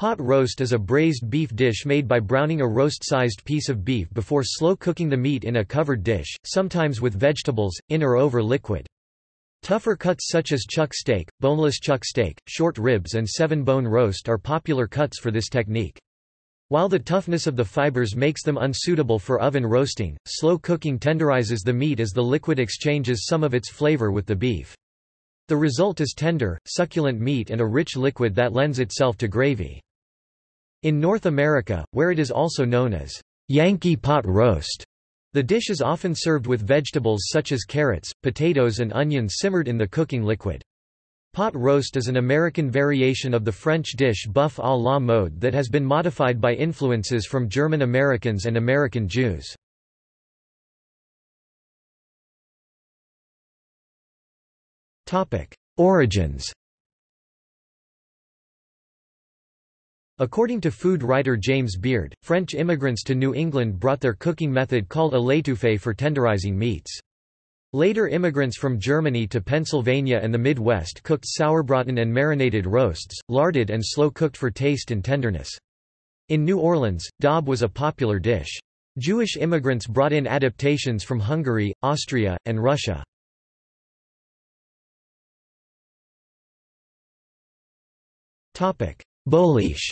Pot roast is a braised beef dish made by browning a roast-sized piece of beef before slow cooking the meat in a covered dish, sometimes with vegetables, in or over liquid. Tougher cuts such as chuck steak, boneless chuck steak, short ribs and seven-bone roast are popular cuts for this technique. While the toughness of the fibers makes them unsuitable for oven roasting, slow cooking tenderizes the meat as the liquid exchanges some of its flavor with the beef. The result is tender, succulent meat and a rich liquid that lends itself to gravy. In North America, where it is also known as Yankee pot roast, the dish is often served with vegetables such as carrots, potatoes and onions simmered in the cooking liquid. Pot roast is an American variation of the French dish boeuf à la mode that has been modified by influences from German Americans and American Jews. Origins According to food writer James Beard, French immigrants to New England brought their cooking method called a l'étouffée for tenderizing meats. Later immigrants from Germany to Pennsylvania and the Midwest cooked sauerbraten and marinated roasts, larded and slow-cooked for taste and tenderness. In New Orleans, daube was a popular dish. Jewish immigrants brought in adaptations from Hungary, Austria, and Russia. Boliche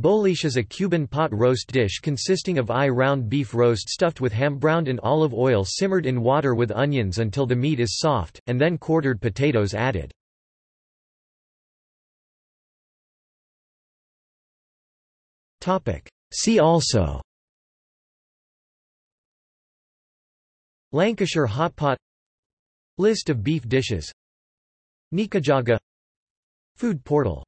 Boliche is a Cuban pot roast dish consisting of eye-round beef roast stuffed with ham browned in olive oil simmered in water with onions until the meat is soft, and then quartered potatoes added. See also Lancashire hot pot List of beef dishes Nikujaga Food portal